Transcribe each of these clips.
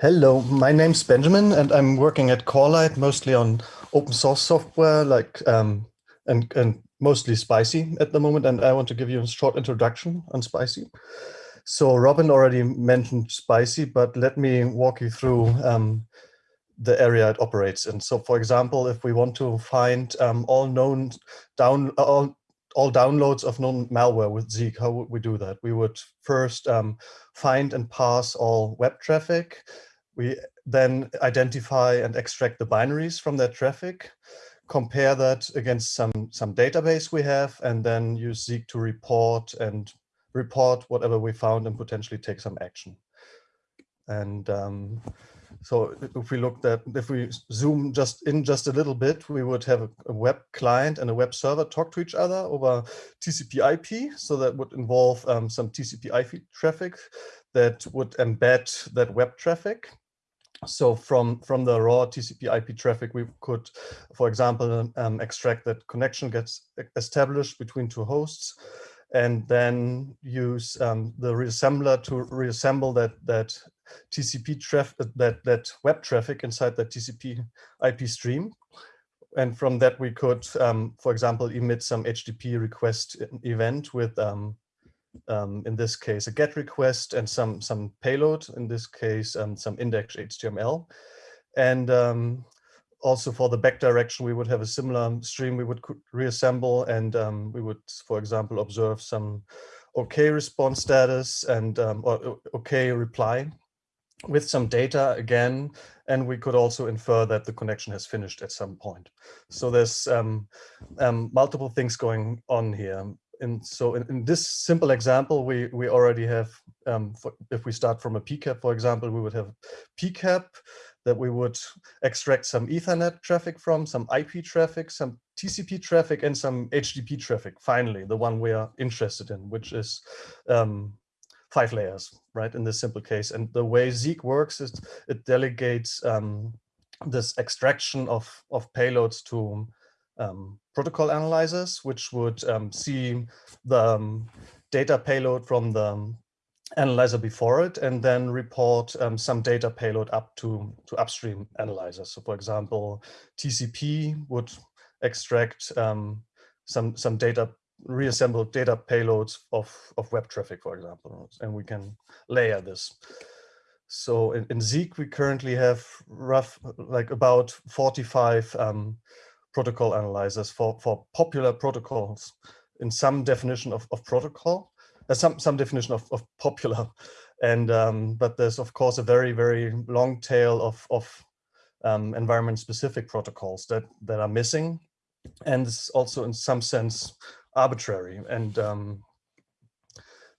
Hello, my name's Benjamin and I'm working at Corelight mostly on open source software like um, and, and mostly Spicy at the moment and I want to give you a short introduction on Spicy. So Robin already mentioned Spicy, but let me walk you through um, the area it operates in. So for example, if we want to find um, all known down all all downloads of known malware with Zeek, how would we do that? We would first um, find and parse all web traffic. We then identify and extract the binaries from that traffic, compare that against some, some database we have, and then use Zeek to report and report whatever we found and potentially take some action. And um, so if we looked at, if we zoom just in just a little bit, we would have a, a, web client and a web server talk to each other over TCP IP. So that would involve um, some TCP IP traffic that would embed that web traffic. So from, from the raw TCP IP traffic, we could, for example, um, extract that connection gets established between two hosts and then use um, the reassembler to reassemble that that TCP traffic that that web traffic inside that TCP IP stream. And from that we could, um, for example, emit some HTTP request event with, um, in this case, a GET request and some some payload. In this case, um, some index HTML. And um, also for the back direction, we would have a similar stream we would reassemble and um, we would, for example, observe some OK response status and um, or OK reply with some data again, and we could also infer that the connection has finished at some point. So there's um, um, multiple things going on here. And so in, in, this simple example, we, we already have, um, for, if we start from a PCAP, for example, we would have PCAP that we would extract some Ethernet traffic from, some IP traffic, some TCP traffic, and some HTTP traffic, finally, the one we are interested in, which is um, five layers, right, in this simple case. And the way Zeek works is it delegates um, this extraction of, of payloads to um, protocol analyzers, which would um, see the um, data payload from the analyzer before it and then report um, some data payload up to, to upstream analyzers. So for example, TCP would extract um, some, some data, reassemble data payloads of, of web traffic, for example, and we can layer this. So in, in Zeek, we currently have rough, like about 45 um, protocol analyzers for, for popular protocols in some definition of, of protocol some some definition of, of popular. And um, but there's of course a very very long tail of of um, environment specific protocols that that are missing. And it's also in some sense arbitrary. And um,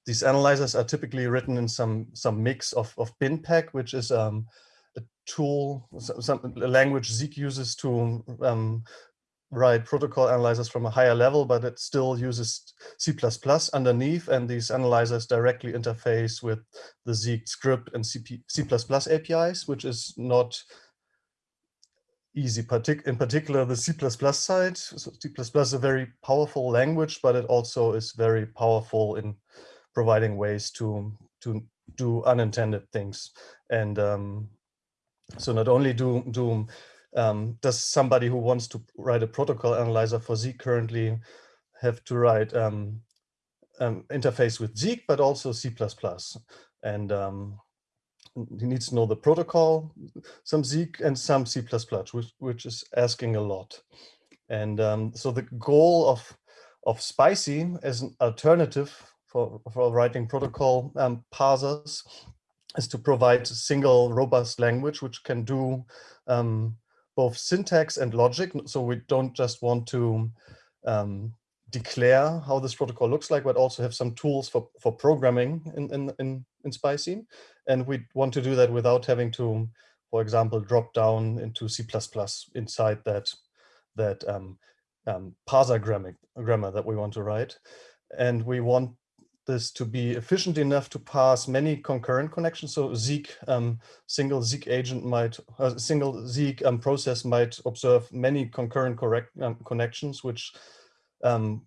these analyzers are typically written in some some mix of of BinPAC which is um, tool some language Zeek uses to um, write protocol analyzers from a higher level, but it still uses C++ underneath, and these analyzers directly interface with the Zeek script and C++ APIs, which is not easy. partic In particular, the C++ side. So C++ is a very powerful language, but it also is very powerful in providing ways to to do unintended things. And um, so not only do do um, does somebody who wants to write a protocol analyzer for Zeek currently have to write um, um, interface with Zeek, but also C++? And um, he needs to know the protocol, some Zeek and some C++, which, which is asking a lot. And um, so the goal of, of Spicy as an alternative for, for writing protocol um, parsers is to provide a single robust language which can do um, both syntax and logic. So we don't just want to um, declare how this protocol looks like, but also have some tools for, for programming in, in, in, in Spicy. And we want to do that without having to, for example, drop down into C++ inside that, that um, um, parser grammar, grammar that we want to write. And we want this to be efficient enough to pass many concurrent connections. So Zeek, um, single Zeek agent might, a uh, single Zeek um, process might observe many concurrent correct um, connections, which um,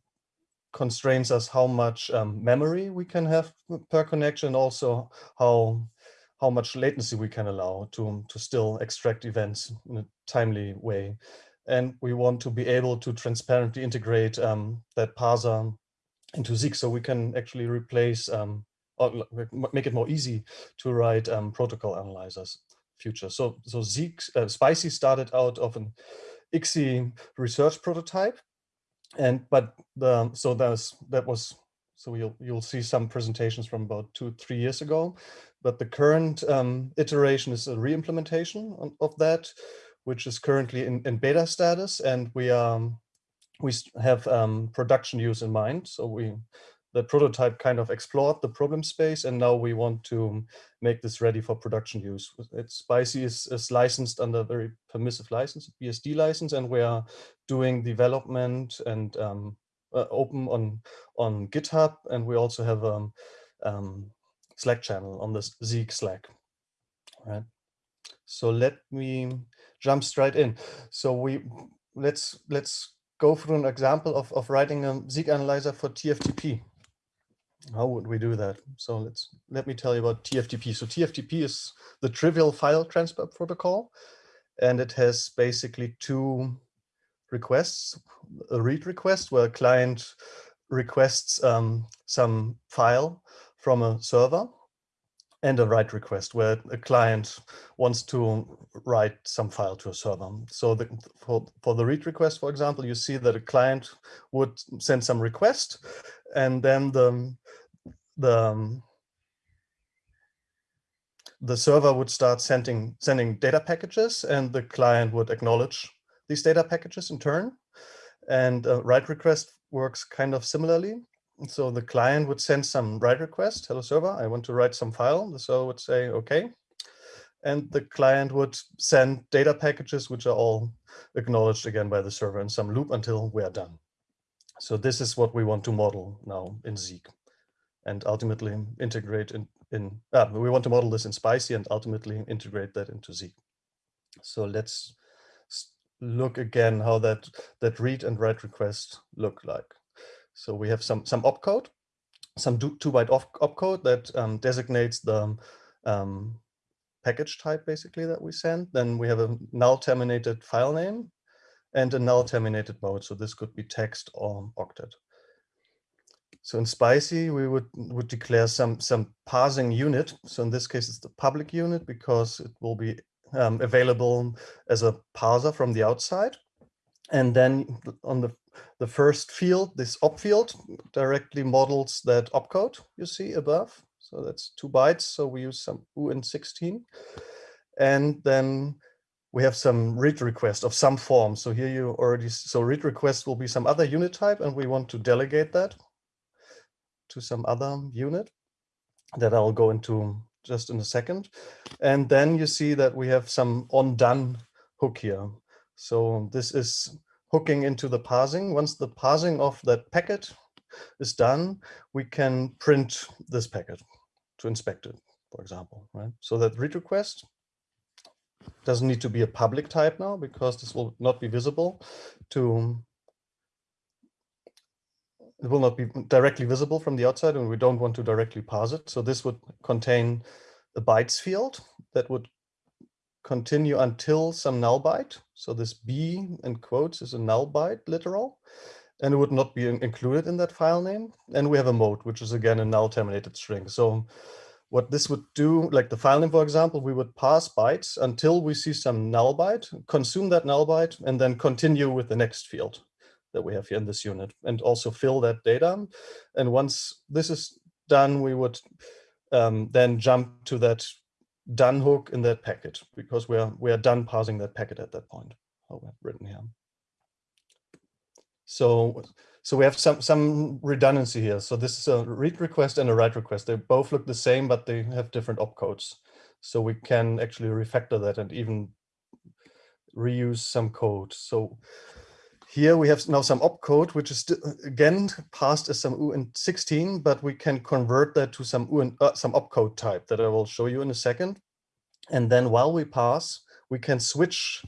constrains us how much um, memory we can have per connection, and also how how much latency we can allow to, to still extract events in a timely way. And we want to be able to transparently integrate um, that parser into Zeek so we can actually replace um, or make it more easy to write um, protocol analyzers future. So, so Zeek, uh, Spicy started out of an ICSI research prototype. And, but the, so there's, that was, so you'll, you'll see some presentations from about two, three years ago, but the current um, iteration is a re-implementation of that, which is currently in, in beta status. And we, um, we have um, production use in mind. So we the prototype kind of explored the problem space and now we want to make this ready for production use. It's Spicy is, is licensed under a very permissive license, BSD license, and we are doing development and um, uh, open on, on GitHub. And we also have a um, um, Slack channel on this Zeek Slack. Right. So let me jump straight in. So we let's let's go through an example of, of writing a Zeek analyzer for TFTP how would we do that? So let's let me tell you about TFTP. So TFTP is the trivial file transfer protocol, and it has basically two requests, a read request where a client requests um, some file from a server and a write request where a client wants to write some file to a server. So the, for, for the read request, for example, you see that a client would send some request and then the the the server would start sending sending data packages and the client would acknowledge these data packages in turn and uh, write request works kind of similarly so the client would send some write request hello server i want to write some file the server would say okay and the client would send data packages which are all acknowledged again by the server in some loop until we are done so this is what we want to model now in Zeek and ultimately integrate in, in ah, we want to model this in Spicy and ultimately integrate that into Zeek. So let's look again how that, that read and write request look like. So we have some, some opcode, some two byte opcode that um, designates the um, package type basically that we send. Then we have a null terminated file name and a null terminated mode. So this could be text or octet. So in Spicy, we would, would declare some, some parsing unit. So in this case, it's the public unit because it will be um, available as a parser from the outside. And then on the, the first field, this op field directly models that opcode you see above. So that's two bytes. So we use some uint16. And then we have some read request of some form. So here you already, so read request will be some other unit type and we want to delegate that to some other unit that I'll go into just in a second. And then you see that we have some on done hook here. So this is hooking into the parsing. Once the parsing of that packet is done, we can print this packet to inspect it, for example, right? So that read request doesn't need to be a public type now because this will not be visible to it will not be directly visible from the outside and we don't want to directly parse it. So this would contain a bytes field that would continue until some null byte. So this B in quotes is a null byte literal and it would not be included in that file name. And we have a mode, which is again a null terminated string. So what this would do, like the file name, for example, we would pass bytes until we see some null byte, consume that null byte, and then continue with the next field that we have here in this unit and also fill that data. And once this is done, we would um, then jump to that done hook in that packet because we are we are done parsing that packet at that point. How we have written here. So so we have some some redundancy here. So this is a read request and a write request. They both look the same, but they have different opcodes. So we can actually refactor that and even reuse some code. So here we have now some opcode, which is again passed as some uint16, but we can convert that to some uint, uh, some opcode type that I will show you in a second. And then while we pass, we can switch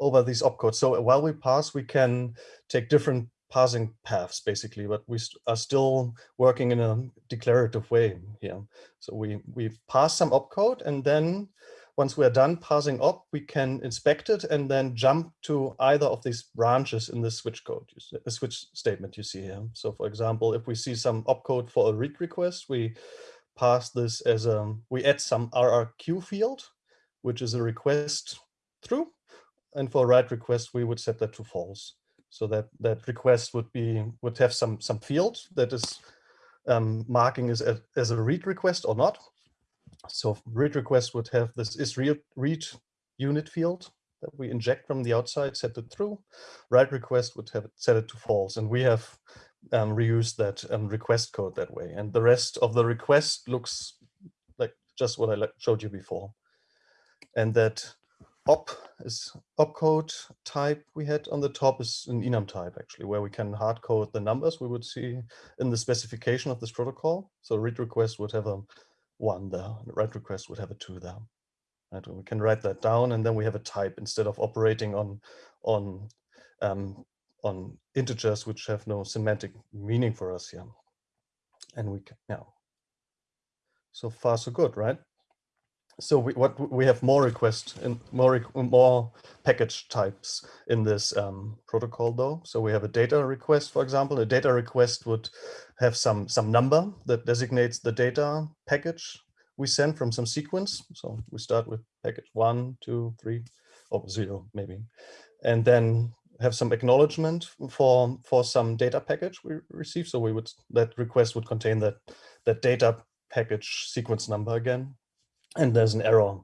over these opcodes. So while we pass, we can take different parsing paths basically, but we st are still working in a declarative way here. So we, we pass some opcode and then once we're done parsing op, we can inspect it and then jump to either of these branches in the switch code, the switch statement you see here. So for example, if we see some opcode for a read request, we pass this as a, we add some RRQ field, which is a request through. And for a write request, we would set that to false. So that that request would be would have some some field that is um, marking as a, as a read request or not. So read request would have this is read read unit field that we inject from the outside, set it through. Write request would have set it to false, and we have um, reused that um, request code that way. And the rest of the request looks like just what I showed you before. And that op is opcode type we had on the top is an enum type actually, where we can hard code the numbers we would see in the specification of this protocol. So read request would have a one there, and write request would have a two there. Right? we can write that down and then we have a type instead of operating on on um, on integers which have no semantic meaning for us here. And we can now. So far so good, right? So we, what we have more requests and more more package types in this um, protocol though. So we have a data request, for example. A data request would have some some number that designates the data package we send from some sequence. So we start with package one, two, three, or zero maybe, and then have some acknowledgement for for some data package we receive. So we would that request would contain that that data package sequence number again and there's an error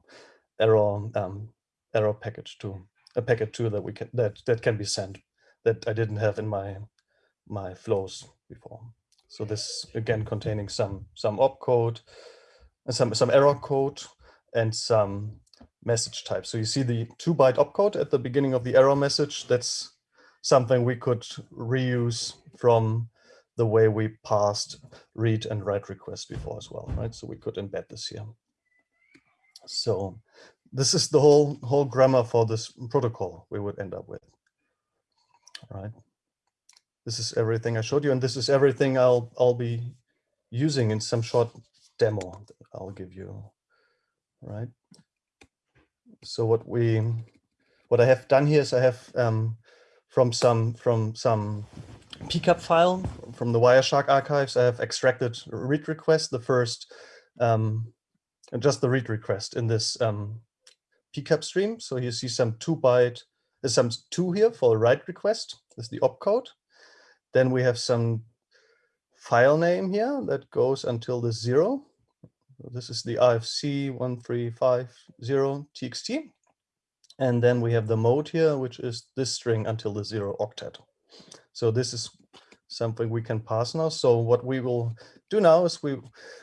error um, error package too a packet too that we can that that can be sent that I didn't have in my my flows before. So this again containing some some opcode, and some some error code, and some message type. So you see the two byte opcode at the beginning of the error message. That's something we could reuse from the way we passed read and write requests before as well, right? So we could embed this here. So this is the whole whole grammar for this protocol we would end up with. All right. This is everything I showed you, and this is everything I'll I'll be using in some short demo I'll give you. Right. So what we what I have done here is I have um, from some from some PCAP file from the Wireshark archives, I have extracted read request, the first um, and just the read request in this um, PCAP stream. So you see some two byte, there's some two here for a write request. This is the opcode. Then we have some file name here that goes until the zero. This is the RFC 1350 txt. And then we have the mode here, which is this string until the zero octet. So this is something we can pass now. So what we will do now is we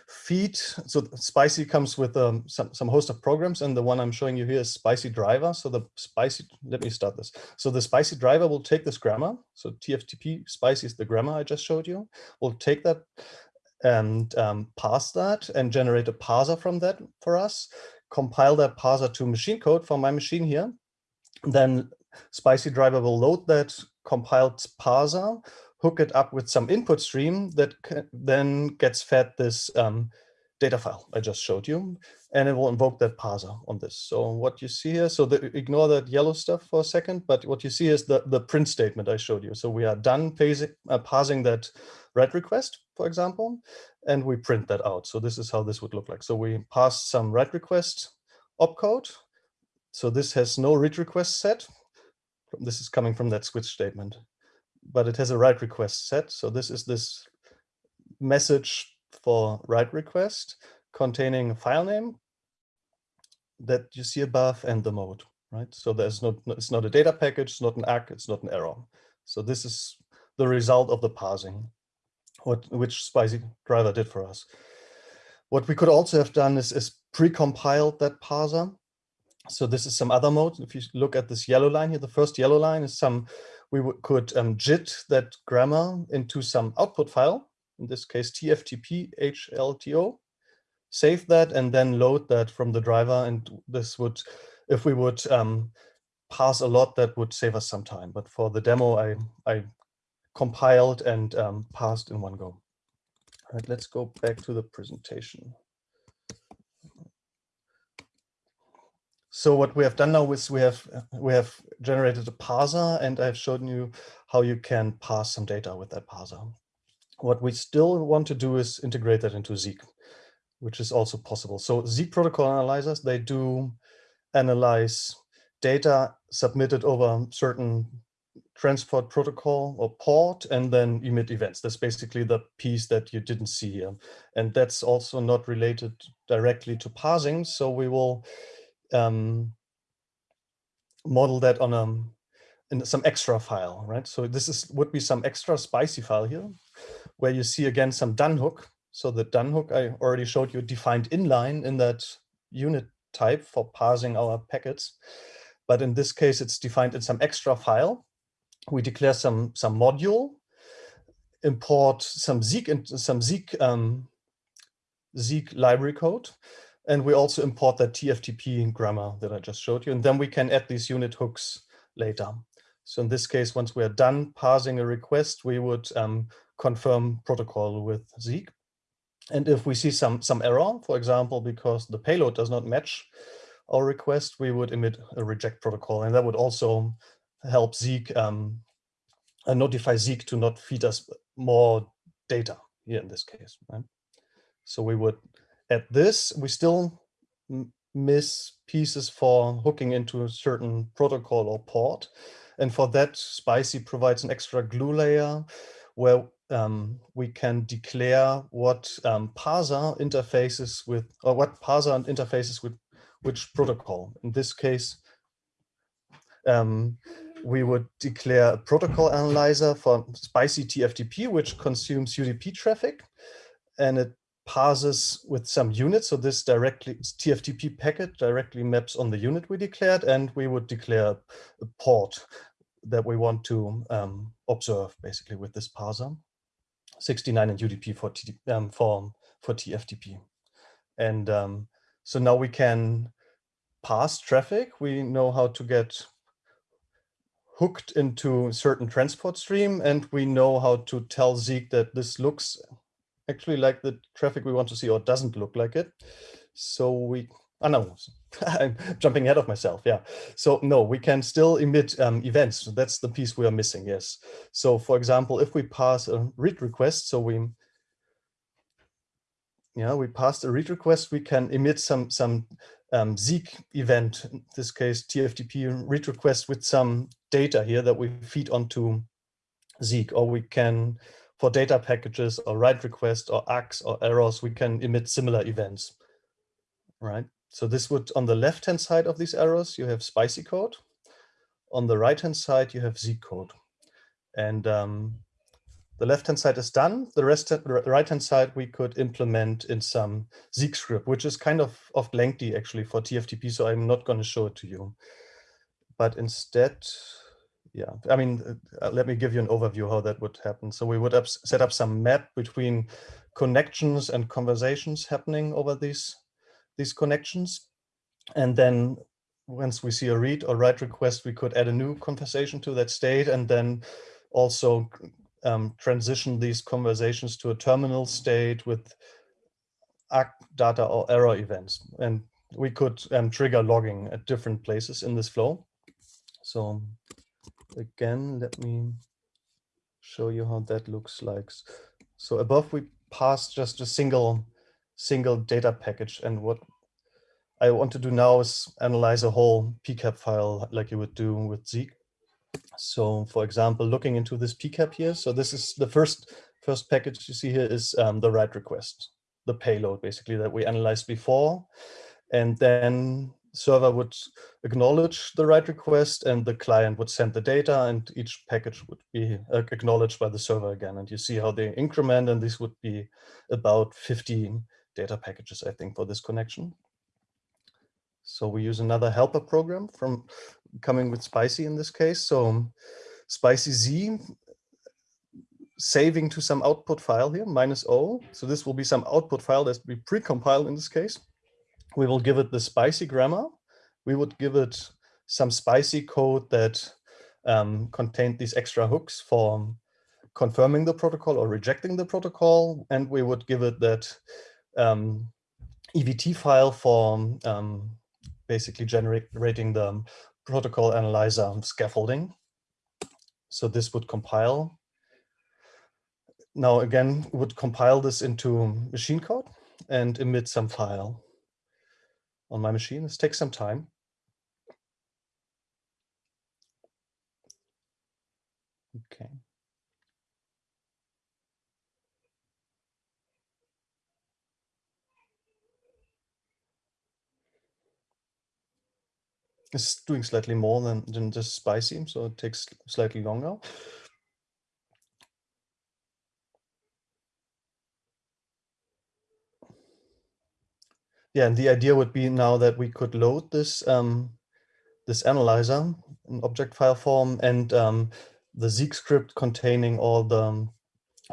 feed, so Spicy comes with um, some, some host of programs and the one I'm showing you here is Spicy driver. So the Spicy, let me start this. So the Spicy driver will take this grammar. So TFTP Spicy is the grammar I just showed you. We'll take that and um, parse that and generate a parser from that for us, compile that parser to machine code for my machine here. Then Spicy driver will load that compiled parser hook it up with some input stream that then gets fed this um, data file I just showed you, and it will invoke that parser on this. So what you see here, so the, ignore that yellow stuff for a second, but what you see is the, the print statement I showed you. So we are done uh, parsing that write request, for example, and we print that out. So this is how this would look like. So we pass some write request opcode. So this has no read request set. This is coming from that switch statement but it has a write request set. So this is this message for write request containing a file name that you see above and the mode, right? So there's not, it's not a data package, it's not an ACK, it's not an error. So this is the result of the parsing, what which Spicy driver did for us. What we could also have done is, is pre-compiled that parser. So this is some other mode. If you look at this yellow line here, the first yellow line is some we could um, JIT that grammar into some output file, in this case TFTP HLTO, save that and then load that from the driver. And this would, if we would um, pass a lot, that would save us some time. But for the demo, I, I compiled and um, parsed in one go. All right, let's go back to the presentation. So what we have done now is we have we have generated a parser and I've shown you how you can parse some data with that parser. What we still want to do is integrate that into Zeek, which is also possible. So Zeek protocol analyzers, they do analyze data submitted over certain transport protocol or port and then emit events. That's basically the piece that you didn't see here. And that's also not related directly to parsing. So we will um, model that on a in some extra file, right? So this is would be some extra spicy file here, where you see again some done hook. So the done hook I already showed you defined inline in that unit type for parsing our packets. But in this case, it's defined in some extra file. We declare some some module, import some Zeek and some Zeek um, Zeek library code, and we also import that TFTP grammar that I just showed you. And then we can add these unit hooks later. So in this case, once we are done parsing a request, we would um, confirm protocol with Zeek. And if we see some, some error, for example, because the payload does not match our request, we would emit a reject protocol. And that would also help Zeek, um, uh, notify Zeek to not feed us more data here in this case. Right? So we would at this, we still miss pieces for hooking into a certain protocol or port. And for that, Spicy provides an extra glue layer where um, we can declare what um, parser interfaces with, or what parser and interfaces with which protocol. In this case, um, we would declare a protocol analyzer for Spicy TFTP, which consumes UDP traffic. And it parses with some units. So this directly TFTP packet directly maps on the unit we declared, and we would declare a port that we want to um, observe basically with this parser. 69 and UDP for, T, um, for, for TFTP. And um, so now we can pass traffic. We know how to get hooked into certain transport stream, and we know how to tell Zeek that this looks actually like the traffic we want to see or doesn't look like it. So we, oh no, I'm jumping ahead of myself. Yeah. So no, we can still emit um, events. That's the piece we are missing. Yes. So for example, if we pass a read request, so we, yeah, we passed a read request, we can emit some some um, Zeek event, in this case TFTP read request with some data here that we feed onto Zeek, or we can for data packages or write requests or ACKs or errors, we can emit similar events, right? So this would, on the left-hand side of these errors, you have spicy code. On the right-hand side, you have Zeek code. And um, the left-hand side is done. The rest, the right-hand side, we could implement in some Zeek script, which is kind of, of lengthy actually for TFTP, so I'm not going to show it to you. But instead, yeah, I mean, uh, let me give you an overview how that would happen. So we would set up some map between connections and conversations happening over these, these connections. And then once we see a read or write request, we could add a new conversation to that state and then also um, transition these conversations to a terminal state with ACK data or error events. And we could um, trigger logging at different places in this flow. So again, let me show you how that looks like. So above we pass just a single single data package and what I want to do now is analyze a whole PCAP file like you would do with Zeek. So for example, looking into this PCAP here, so this is the first first package you see here is um, the write request, the payload basically that we analyzed before. And then server would acknowledge the write request and the client would send the data and each package would be uh, acknowledged by the server again. And you see how they increment and this would be about 15 data packages, I think, for this connection. So we use another helper program from coming with Spicy in this case. So Spicy Z saving to some output file here, minus O. So this will be some output file that's be pre-compiled in this case we will give it the spicy grammar. We would give it some spicy code that um, contained these extra hooks for confirming the protocol or rejecting the protocol, and we would give it that um, EVT file for um, basically generating the protocol analyzer scaffolding. So this would compile. Now again, would compile this into machine code and emit some file on my machine. This takes some time. Okay. It's doing slightly more than, than just spicy, so it takes slightly longer. Yeah, and the idea would be now that we could load this um, this analyzer in object file form and um, the Zeek script containing all the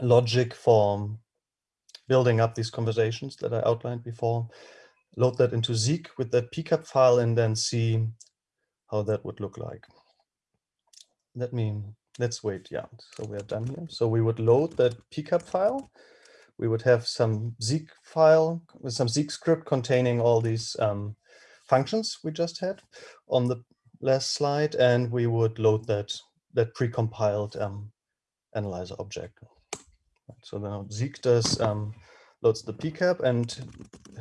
logic for building up these conversations that I outlined before, load that into Zeek with that PCAP file and then see how that would look like. Let me, let's wait, yeah, so we're done here. So we would load that PCAP file. We would have some Zeek file with some Zeek script containing all these um, functions we just had on the last slide, and we would load that that precompiled um, analyzer object. So now Zeek does um, loads the PCAP and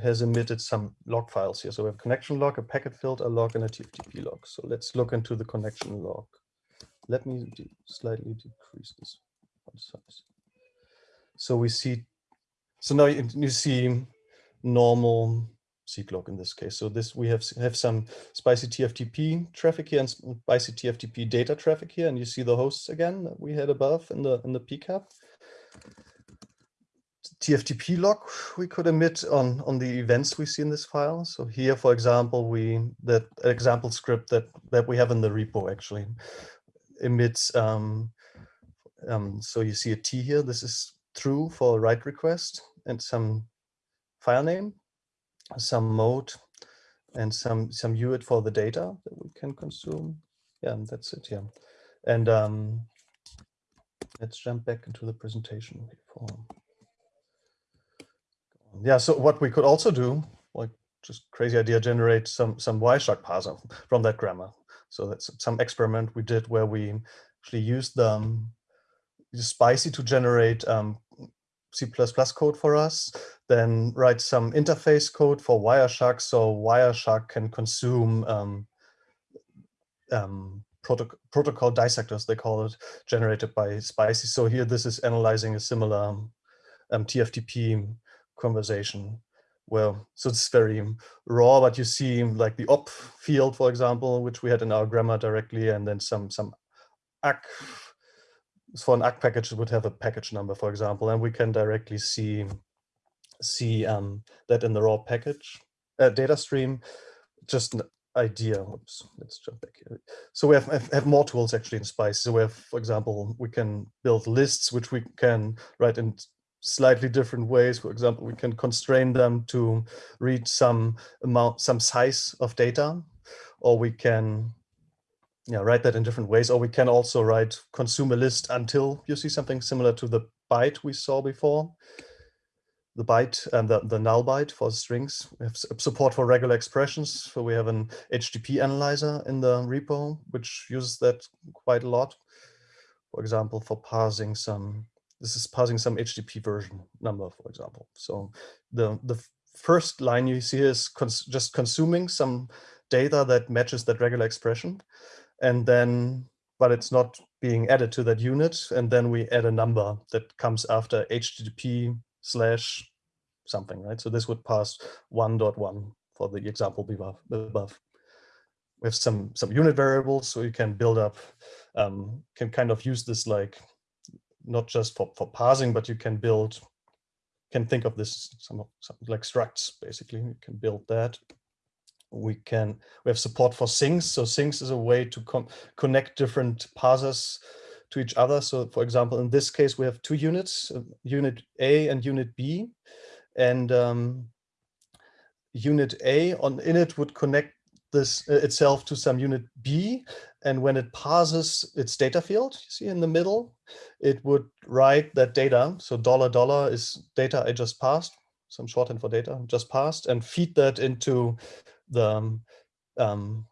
has emitted some log files here. So we have connection log, a packet filter log, and a TFTP log. So let's look into the connection log. Let me slightly decrease this size. So we see, so now you, you see normal log in this case. So this we have have some spicy TFTP traffic here and spicy TFTP data traffic here, and you see the hosts again that we had above in the in the PCAP. TFTP log we could emit on, on the events we see in this file. So here, for example, we that example script that, that we have in the repo actually emits, um, um, so you see a T here, this is true for a write request and some file name, some mode, and some, some UID for the data that we can consume. Yeah, that's it, yeah. And um, let's jump back into the presentation before yeah, so what we could also do, like just crazy idea, generate some some Wireshark parser from that grammar. So that's some experiment we did where we actually used the um, Spicy to generate um, C++ code for us, then write some interface code for Wireshark so Wireshark can consume um, um, proto protocol dissectors, they call it, generated by Spicy. So here this is analyzing a similar um, TFTP conversation well so it's very raw but you see like the op field for example which we had in our grammar directly and then some some ACK for an ACK package it would have a package number for example and we can directly see see um, that in the raw package uh, data stream. Just an idea. Oops let's jump back here. So we have, have, have more tools actually in spice. So we have for example we can build lists which we can write in slightly different ways. For example, we can constrain them to read some amount, some size of data, or we can yeah, write that in different ways, or we can also write consume a list until you see something similar to the byte we saw before. The byte and the, the null byte for strings. We have support for regular expressions. So we have an HTTP analyzer in the repo, which uses that quite a lot. For example, for parsing some this is parsing some HTTP version number, for example. So the, the first line you see is cons just consuming some data that matches that regular expression. And then, but it's not being added to that unit. And then we add a number that comes after HTTP slash something, right? So this would pass 1.1 for the example above. We have some, some unit variables, so you can build up, um, can kind of use this like not just for, for parsing, but you can build, can think of this some, some like structs, basically. You can build that. We can, we have support for sinks. So sinks is a way to connect different parsers to each other. So for example, in this case, we have two units, uh, unit A and unit B. And um, unit A on init would connect this uh, itself to some unit B. And when it passes its data field, you see in the middle, it would write that data. So dollar dollar is data I just passed, some shorthand for data just passed, and feed that into the um, um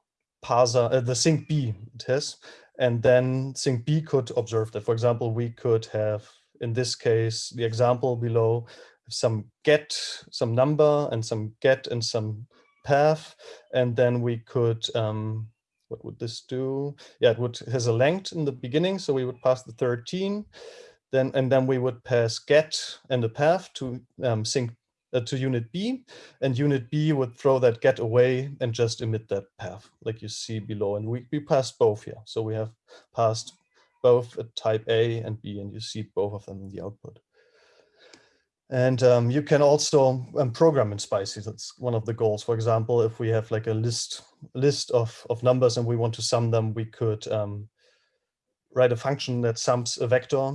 parser, uh, the sink B it has. And then sink B could observe that. For example, we could have, in this case, the example below, some get, some number and some get and some path. And then we could, um, what would this do? Yeah, it would has a length in the beginning. So we would pass the 13. Then, and then we would pass get and a path to um, sink uh, to unit B, and unit B would throw that get away and just emit that path, like you see below. And we, we passed both here. So we have passed both a type A and B, and you see both of them in the output. And um, you can also um, program in Spicy. That's one of the goals. For example, if we have like a list list of, of numbers and we want to sum them, we could um, write a function that sums a vector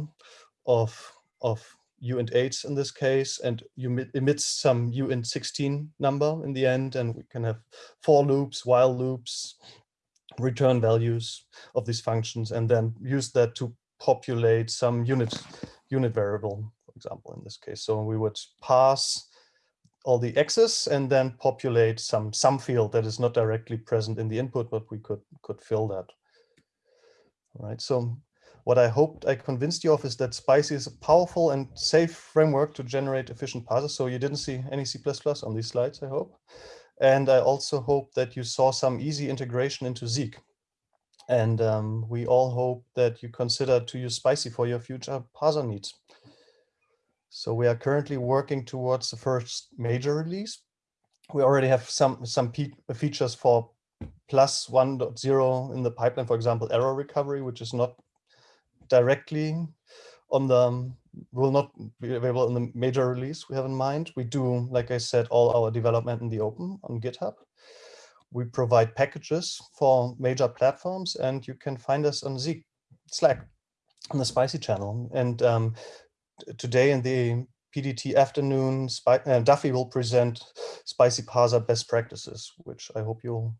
of, of uint 8 in this case, and you emits some uint 16 number in the end, and we can have for loops, while loops, return values of these functions, and then use that to populate some unit unit variable, for example, in this case. So we would pass all the x's and then populate some sum field that is not directly present in the input, but we could could fill that. All right, so what I hoped I convinced you of is that Spicy is a powerful and safe framework to generate efficient parsers. So you didn't see any C++ on these slides, I hope. And I also hope that you saw some easy integration into Zeek. And um, we all hope that you consider to use Spicy for your future parser needs. So we are currently working towards the first major release. We already have some, some features for plus 1.0 in the pipeline, for example, error recovery, which is not directly on the um, will not be available in the major release we have in mind. We do, like I said, all our development in the open on GitHub. We provide packages for major platforms and you can find us on Zeek, Slack, on the Spicy channel. And um, today in the PDT afternoon, uh, Duffy will present Spicy Parser best practices, which I hope you'll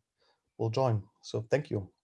will join. So thank you.